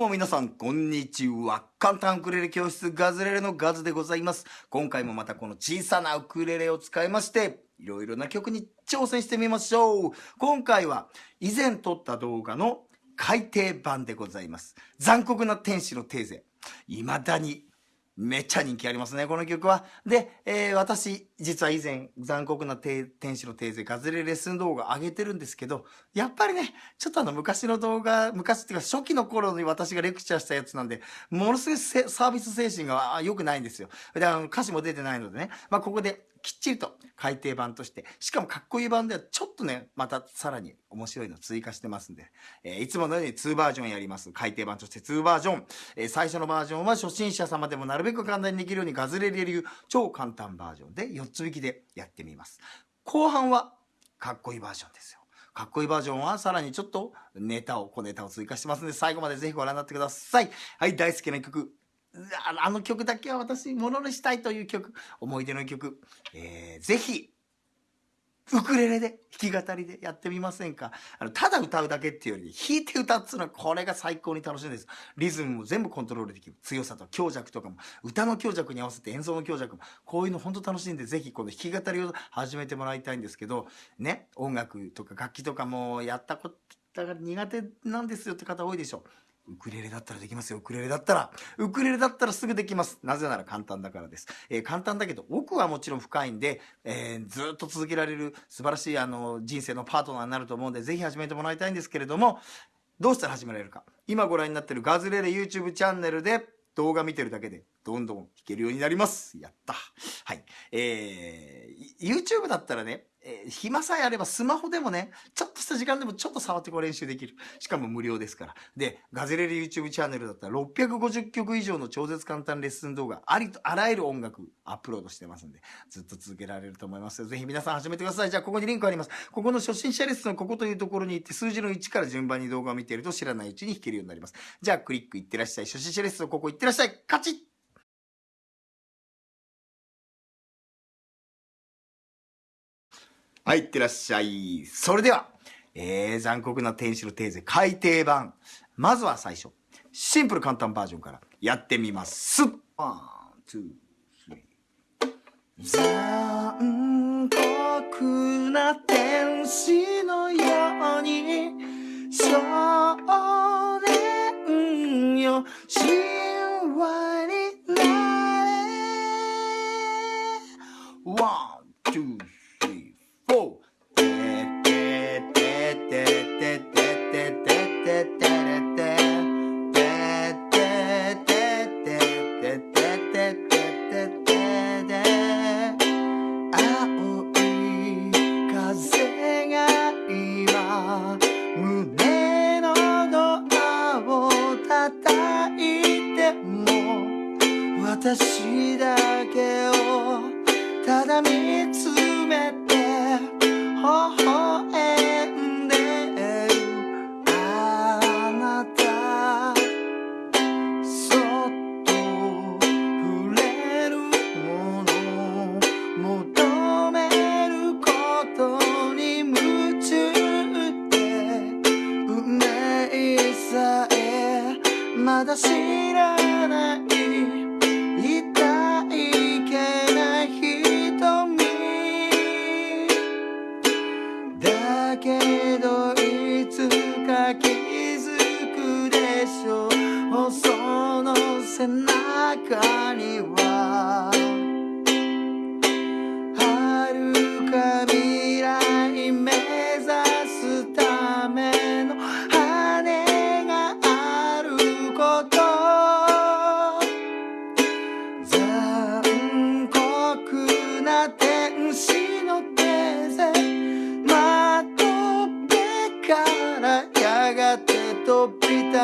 どうも皆さん、こんにちは。簡単ウクレレ教室ガズレレのガズでございます。今回もまたこの小さなウクレレを使いまして、いろいろな曲に挑戦してみましょう。今回は以前撮った動画の改訂版でございます。残酷な天使のテーゼ。未だにめっちゃ人気ありますね、この曲は。で、えー、私、実は以前、残酷な天使のテーゼ、ガズレレッスン動画上げてるんですけど、やっぱりね、ちょっとあの、昔の動画、昔っていうか初期の頃に私がレクチャーしたやつなんで、ものすごいサービス精神が良くないんですよ。で、あの、歌詞も出てないのでね、まあ、ここできっちりと改訂版として、しかもかっこいい版ではちょっとね、またさらに面白いの追加してますんで、えー、いつものように2バージョンやります。改訂版として2バージョン。えー、最初のバージョンは初心者様でもなるべく簡単にできるようにガズレレ流超簡単バージョンで4つ引きでやってみます。後半はかっこいいバージョンですよ。かっこいいバージョンはさらにちょっとネタを、小ネタを追加してますので、最後までぜひご覧になってください。はい、大好きな曲、あの曲だけは私、ものにしたいという曲、思い出の曲、えー、ぜひ、ウクレレで、弾き語りでやってみませんか？あの、ただ歌うだけっていうより、弾いて歌っていうのは、これが最高に楽しいんです。リズムも全部コントロールできる。強さと強弱とかも、歌の強弱に合わせて演奏の強弱も、こういうの本当楽しいんで、ぜひこの弾き語りを始めてもらいたいんですけど、ね、音楽とか楽器とかもやったことが苦手なんですよって方多いでしょう。ウクレレだったらできますよ。ウクレレだったら。ウクレレだったらすぐできます。なぜなら簡単だからです。えー、簡単だけど、奥はもちろん深いんで、えー、ずっと続けられる素晴らしいあの人生のパートナーになると思うんで、ぜひ始めてもらいたいんですけれども、どうしたら始められるか。今ご覧になってるガズレレ YouTube チャンネルで動画見てるだけでどんどん弾けるようになります。やった。はい。えー、YouTube だったらね、えー、暇さえあればスマホでもね、ちょっとした時間でもちょっと触ってこう練習できる。しかも無料ですから。で、ガゼレレ YouTube チャンネルだったら650曲以上の超絶簡単レッスン動画、ありとあらゆる音楽アップロードしてますんで、ずっと続けられると思いますぜひ皆さん始めてください。じゃあ、ここにリンクあります。ここの初心者レッスンのここというところに行って、数字の1から順番に動画を見ていると知らないうちに弾けるようになります。じゃあ、クリックいってらっしゃい。初心者レッスンここ行ってらっしゃい。カチッはい、いってらっしゃい。それでは、えー、残酷な天使のテーゼ改訂版。まずは最初、シンプル簡単バージョンからやってみます。ワン、ツー、スリー。残酷な天使のように少年よ神話になれワン、まだ知ら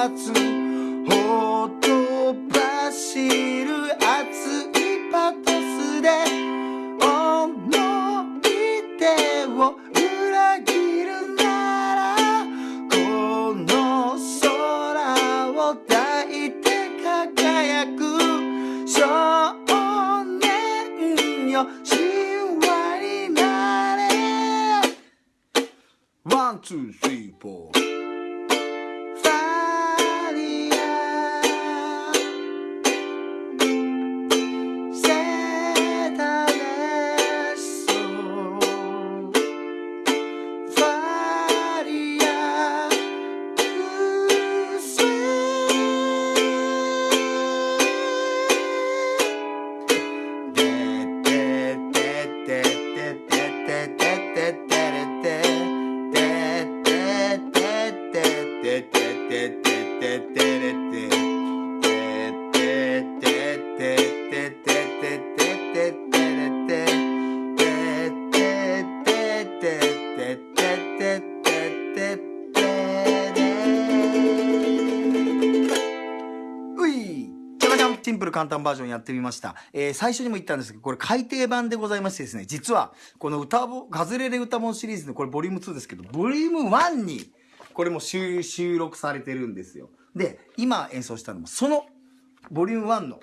ほとば走る熱いパトスで思い出を裏切るならこの空を抱いて輝く。少年よ神話になれ。ワン、ツー、ててててれて」「ててててててててててれ」ういちゃかちゃんシンプル簡単バージョンやってみました。えー、最初にも言ったんですけど、これ改訂版でございましてですね、実は、この歌ぼ、ガズレレ歌本シリーズのこれボリューム2ですけど、ボリューム1に、これも収録されてるんですよ。で、今演奏したのも、その、ボリューム1の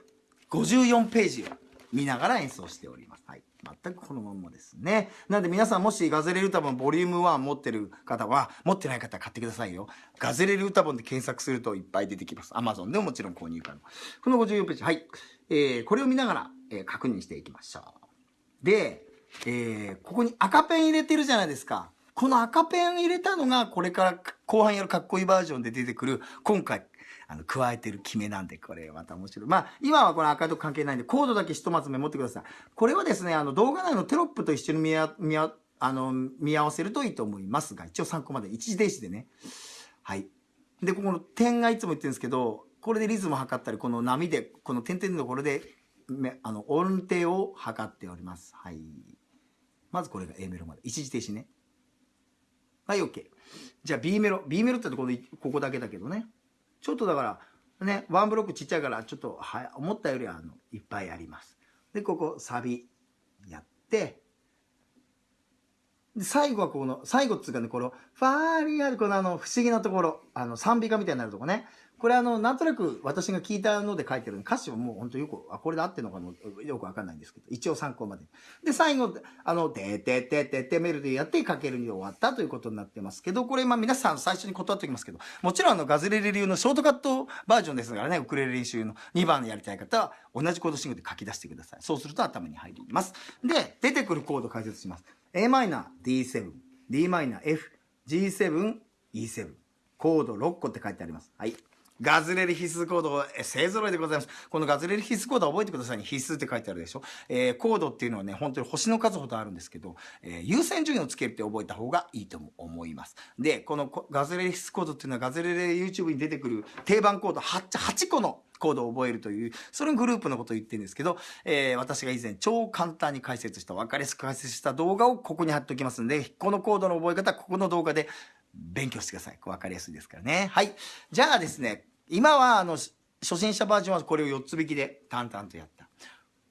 54ページを見ながら演奏しております。はい。全くこのまんまですね。なんで皆さんもしガズレレ歌本ボリューム1持ってる方は、持ってない方は買ってくださいよ。ガズレレ歌本で検索するといっぱい出てきます。Amazon でももちろん購入可能。この54ページ、はい。えー、これを見ながら、えー確認していきましょう。で、えー、ここに赤ペン入れてるじゃないですか。この赤ペン入れたのが、これから後半やるかっこいいバージョンで出てくる、今回、あの、加えてる決めなんで、これまた面白い。まあ、今はこれ赤と関係ないんで、コードだけひとまずメモってください。これはですね、あの、動画内のテロップと一緒に見あ、見あ、あの、見合わせるといいと思いますが、一応参考まで一時停止でね。はい。で、ここの点がいつも言ってるんですけど、これでリズムを測ったり、この波で、この点々のところで、あの、音程を測っております。はい。まずこれが A メロまで。一時停止ね。はい、OK。じゃあ B メロ。B メロってところで、ここだけだけどね。ちょっとだから、ね、ワンブロックちっちゃいから、ちょっと、は、思ったよりは、あの、いっぱいあります。で、ここ、サビ、やって、で、最後はこの、最後っつうかね、この、ファーリアル、このあの、不思議なところ、あの、賛美歌みたいになるとこね。これあの、なんとなく私が聞いたので書いてる歌詞はもう本当よく、あ、これで合ってるのかもよくわかんないんですけど、一応参考まで。で、最後、あの、てててててメロディーやってかけるに終わったということになってますけど、これまあ皆さん最初に断っておきますけど、もちろんあの、ガズレレ流のショートカットバージョンですからね、ウクレレ練習の2番やりたい方は、同じコード進行で書き出してください。そうすると頭に入ります。で、出てくるコード解説します。Am、D7、Dm、F、G7、E7。コード6個って書いてあります。はい。ガズレレ必須コードえ勢揃いでございます。このガズレレ必須コード覚えてくださいね。必須って書いてあるでしょ。えーコードっていうのはね、本当に星の数ほどあるんですけど、えー優先順位をつけるって覚えた方がいいと思います。で、このガズレレ必須コードっていうのはガズレレ YouTube に出てくる定番コード 8, 8個のコードを覚えるという、それのグループのことを言ってるんですけど、えー私が以前超簡単に解説した、分かりやすく解説した動画をここに貼っておきますんで、このコードの覚え方ここの動画で勉強してください。分かりやすいですからね。はい。じゃあですね、今はあの、初心者バージョンはこれを4つ引きで淡々とやった。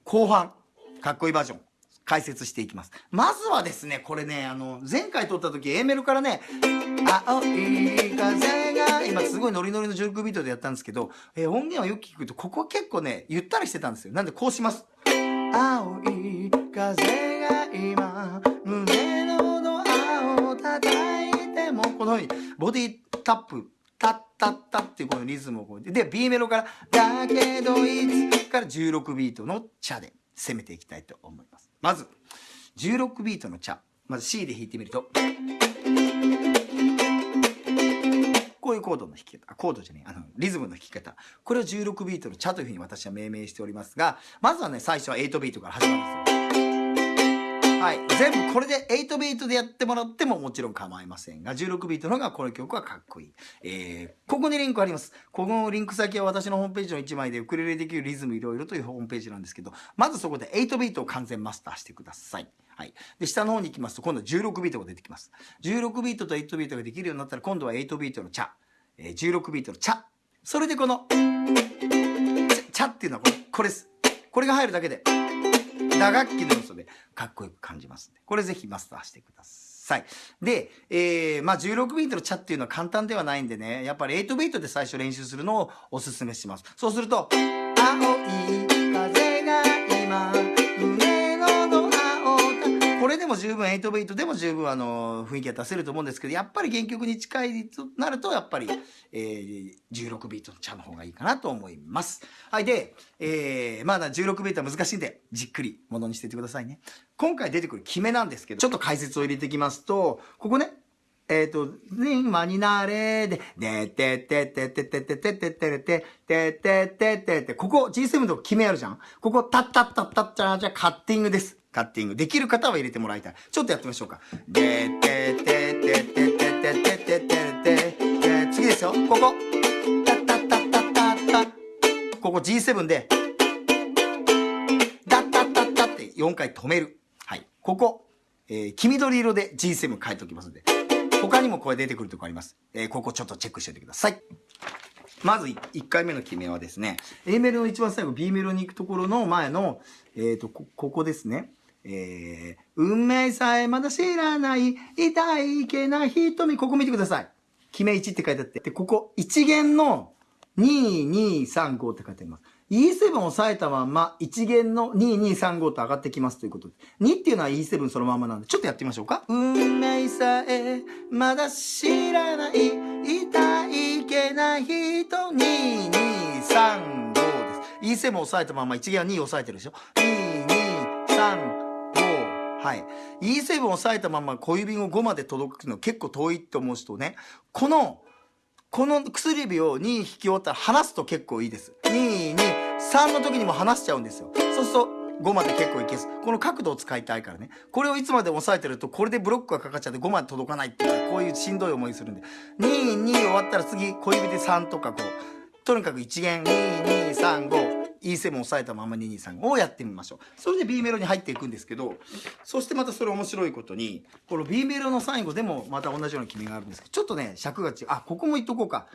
後半、かっこいいバージョン。解説していきます。まずはですね、これね、あの、前回撮った時 A メロからね、青い風が、今すごいノリノリの16ビートでやったんですけど、えー音源をよく聞くと、ここ結構ね、ゆったりしてたんですよ。なんでこうします？青い風が今、胸のドアを叩いても、このように、ボディタップ、タッタッタっていうこのリズムをこうで、B メロから、だけどいつから16ビートのチャで攻めていきたいと思います。まず、16ビートのチャ。まず C で弾いてみると、こういうコードの弾き方、コードじゃねえ、あの、リズムの弾き方。これを16ビートのチャというふうに私は命名しておりますが、まずはね、最初は8ビートから始まるんですよ。はい。全部これで8ビートでやってもらってももちろん構いませんが、16ビートの方がこの曲はかっこいい。えー、ここにリンクあります。ここのリンク先は私のホームページの1枚でウクレレできるリズムいろいろというホームページなんですけど、まずそこで8ビートを完全マスターしてください。はい。で、下の方に行きますと、今度は16ビートが出てきます。16ビートと8ビートができるようになったら、今度は8ビートのチャ。えー、16ビートのチャ。それでこの、チャチャっていうのはこれ、これです。これが入るだけで、打楽器の要素でかっこよく感じますんで、これぜひマスターしてください。で、えー、まあ16ビートのチャっていうのは簡単ではないんでね、やっぱり8ビートで最初練習するのをおすすめします。そうすると、青いこれでも十分、8ビートでも十分あの、雰囲気は出せると思うんですけど、やっぱり原曲に近いとなると、やっぱり、えー、16ビートのチャの方がいいかなと思います。はい、で、えー、まだ16ビートは難しいんで、じっくりものにしていってくださいね。今回出てくる決めなんですけど、ちょっと解説を入れていきますと、ここね、えっ、と、ね、今になれで、でてててててててててててててててここ G7 の決めあるじゃんここ、タッタッタッタッチャーじゃカッティングです。カッティング。できる方は入れてもらいたい。ちょっとやってみましょうか。でててててててててててて次ですよ。ここ。タッタッタッタッタッタここ G7 で、ダッタッタッタって4回止める。はい。ここ、えー、黄緑色で G7 書いておきますんで。他にもこれ出てくるとこあります。えー、ここちょっとチェックしておいてください。まず1回目の決めはですね、A メロの一番最後、B メロに行くところの前の、えっ、ー、とこ、ここですね。えー、運命さえまだ知らない、痛いけない瞳、ここ見てください。決め1って書いてあって。で、ここ、1弦の2、2、3、5って書いてあります。E7 を押さえたまま、1弦の2、2、3、5と上がってきますということで。2っていうのは E7 そのままなんで、ちょっとやってみましょうか。運命さえ、まだ知らない、痛いけない人、2、2、3、5です。E7 を押さえたまま、1弦は2を押さえてるでしょ。2235、はい。E7 を押さえたまま小指を5まで届くの結構遠いって思う人ね、この、この薬指を2引き終わったら離すと結構いいです。2、2、3の時にも離しちゃうんですよ。そうすると、5まで結構いけす。この角度を使いたいからね。これをいつまで押さえてると、これでブロックがかかっちゃって5まで届かないっていう、こういうしんどい思いするんで。2、2終わったら次、小指で3とかこう、とにかく1弦、2、2、3、5、E7 を押さえたまま223をやってみましょう。それで B メロに入っていくんですけど、そしてまたそれ面白いことに、この B メロの最後でもまた同じような決めがあるんですけど、ちょっとね、尺が違う。あ、ここも言っとこうか。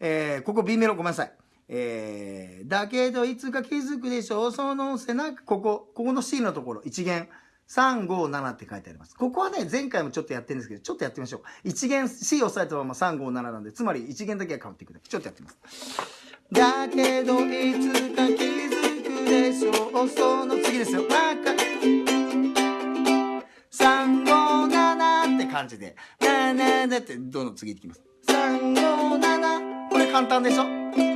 えー、ここ B メロごめんなさい。えー、だけどいつか気づくでしょう、その背中、ここ、ここの C のところ、1弦。3、5、7って書いてあります。ここはね、前回もちょっとやってるんですけど、ちょっとやってみましょう。1弦 C を押さえたまま3、5、7なんで、つまり1弦だけが変わっていくだけ。ちょっとやってみます。だけどいつか気づくでしょ。うその次ですよ。357って感じで。なななってどんどん次いきます？357これ簡単でしょ？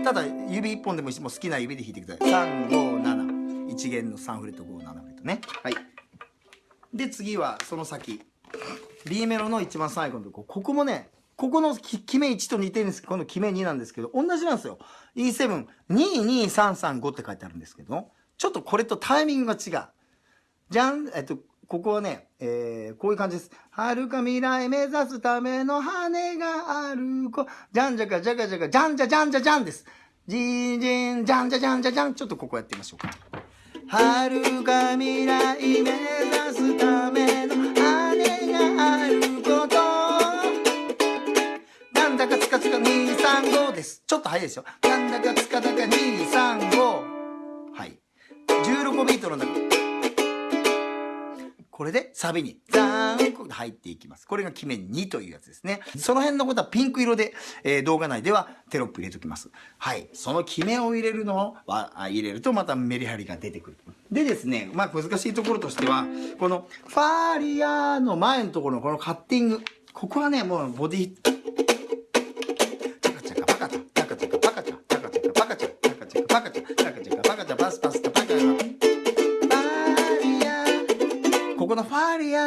ただ指1本でもいいしもう好きな指で弾いてください。357一弦の3フレット57フレットね。はい。で次はその先。B メロの一番最後のとこ。ここもねここの決め1と似てるんですけど、この決め2なんですけど、同じなんですよ。E7、22335って書いてあるんですけど、ちょっとこれとタイミングが違う。じゃん、えっと、ここはね、えー、こういう感じです。遥か未来目指すための羽がある子。じゃんじゃかじゃかじゃか、じゃんじゃじゃんじゃじゃんです。じんじん、じゃんじゃじゃんじゃじゃん。ちょっとここやってみましょうか。遥か未来目指すためです。ちょっと早いですよ。なんだかつかだか235。はい。16ビートの中。これでサビにザーンと入っていきます。これが決め2というやつですね。その辺のことはピンク色で、えー、動画内ではテロップ入れときます。はい。その決めを入れるのは、入れるとまたメリハリが出てくる。でですね、まあ難しいところとしては、このファーリアーの前のところのこのカッティング。ここはね、もうボディ、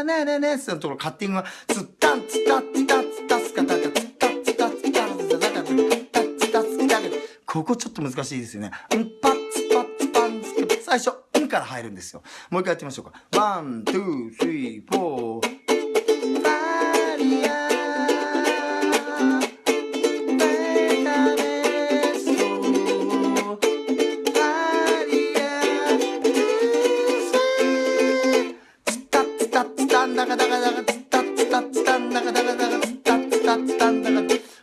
ねねねのところカッティングが、ツッタンツタッツタッツタッツカタカツッタツタッツタッツタッツタッツタッツタッここちょっと難しいですよね。んパッツパッツパンツ最初、んから入るんですよ。もう一回やってみましょうか。 one、two、three、four。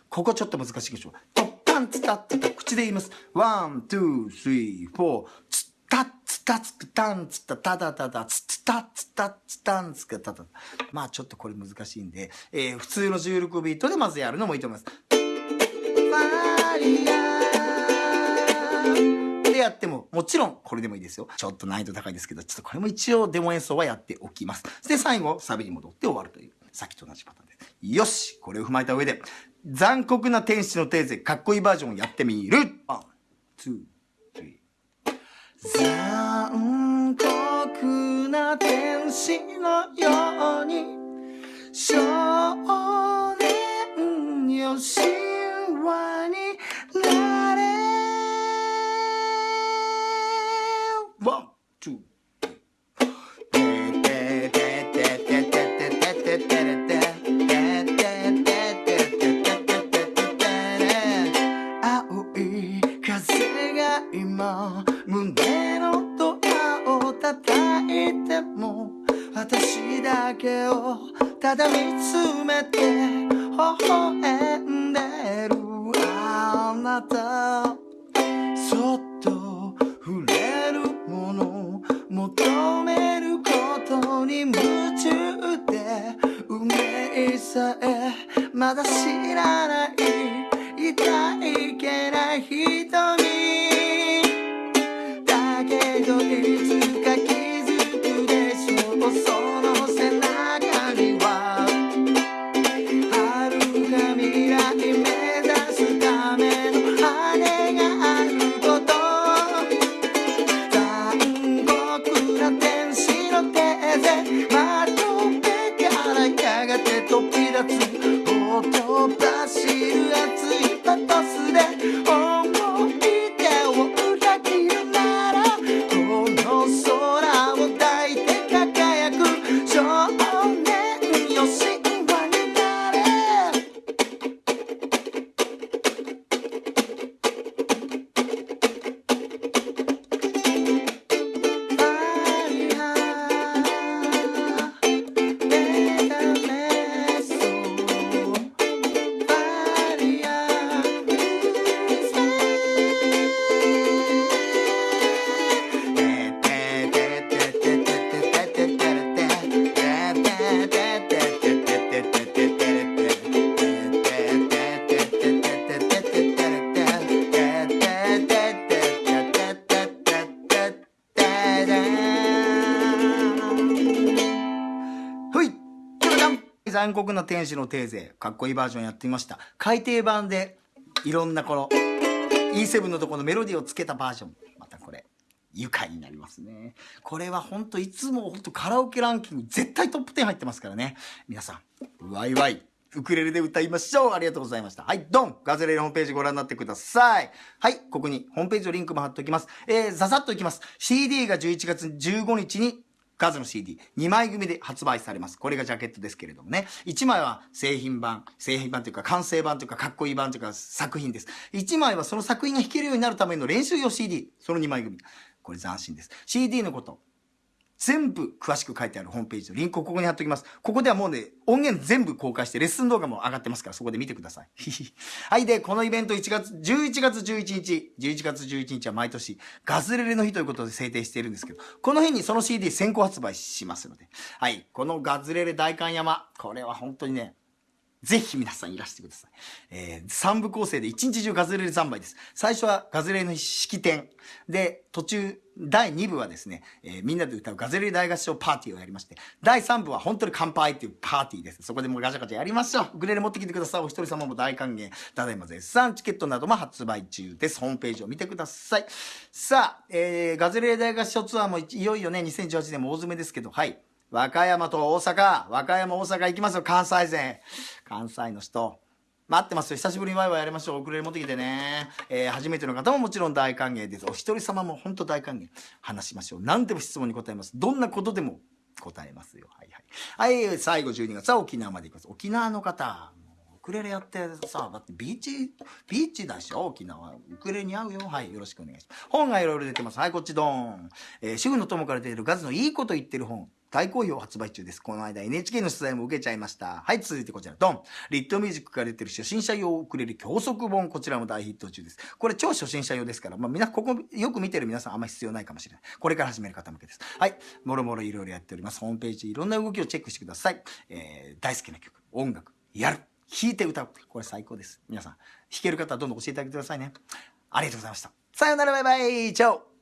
ここちょっと難しいでしょ。トッパンツタッツタ、口で言います。 one、two、three、four、ツタッツタツクタンツタタタタタツツタツタッツタンツクタタまあちょっとこれ難しいんで、えー、普通の16ビートでまずやるのもいいと思います。ファリアでやっても、もちろんこれでもいいですよ。ちょっと難易度高いですけど、ちょっとこれも一応デモ演奏はやっておきます。で、最後、サビに戻って終わるという。さっきと同じパターンで。よしこれを踏まえた上で、残酷な天使のテーゼ、かっこいいバージョンをやってみる、たそっと触れるもの求めることに夢中で運命さえまだ知らない痛いの手残酷な天使のテーゼかっこいいバージョンやってみました。改訂版でいろんなこの E7 のところのメロディーをつけたバージョン。またこれ愉快になりますね。これはほんといつもほんとカラオケランキング絶対トップ10入ってますからね。皆さんワイワイウクレレで歌いましょう。ありがとうございました。はいドンガズレレホームページご覧になってください。はいここにホームページのリンクも貼っておきます。えー、ざざっといきます。CD が11月15日に数の CD2 枚組で発売されます。これがジャケットですけれどもね。1枚は製品版、製品版というか完成版というかかっこいい版というか作品です。1枚はその作品が弾けるようになるための練習用 CD。その2枚組。これ斬新です。CD のこと。全部詳しく書いてあるホームページのリンクをここに貼っておきます。ここではもうね、音源全部公開してレッスン動画も上がってますから、そこで見てください。はい。で、このイベント1月、11月11日、11月11日は毎年ガズレレの日ということで制定しているんですけど、この日にその CD 先行発売しますので、はい。このガズレレ大観山、これは本当にね、ぜひ皆さんいらしてください。えー、3部構成で一日中ガズレレ三昧です。最初はガズレレの式典。で、途中、第2部はですね、えーみんなで歌うガズレレ大合唱パーティーをやりまして、第3部は本当に乾杯っていうパーティーです。そこでもうガチャガチャやりましょう。ウクレレ持ってきてください。お一人様も大歓迎。ただいま絶賛チケットなども発売中です。ホームページを見てください。さあ、えー、ガズレレ大合唱ツアーもいよいよね、2018年も大詰めですけど、はい。和歌山と大阪、和歌山、大阪行きますよ、関西勢。関西の人。待ってますよ。久しぶりにワイワイやりましょう。ウクレレ持ってきてね。えー、初めての方ももちろん大歓迎です。お一人様も本当大歓迎。話しましょう。何でも質問に答えます。どんなことでも答えますよ。はいはい。はい、最後12月は沖縄まで行きます。沖縄の方。ウクレレやってさ、だってビーチ、ビーチだしょ？沖縄。ウクレレに合うよ。はい、よろしくお願いします。本がいろいろ出てます。はい、こっちドーン。えー主婦の友から出てるガズのいいこと言ってる本。大好評発売中です。この間 NHK の取材も受けちゃいました。はい、続いてこちら、ドン。リットミュージックから出てる初心者用ウクレレ教則本。こちらも大ヒット中です。これ超初心者用ですから、まあ、みんな、ここよく見てる皆さんあんまり必要ないかもしれない。これから始める方向けです。はい、もろもろいろいろやっております。ホームページいろんな動きをチェックしてください。えー、大好きな曲、音楽、やる。弾いて歌う。これ最高です。皆さん、弾ける方はどんどん教えてあげてくださいね。ありがとうございました。さよならバイバイチャオ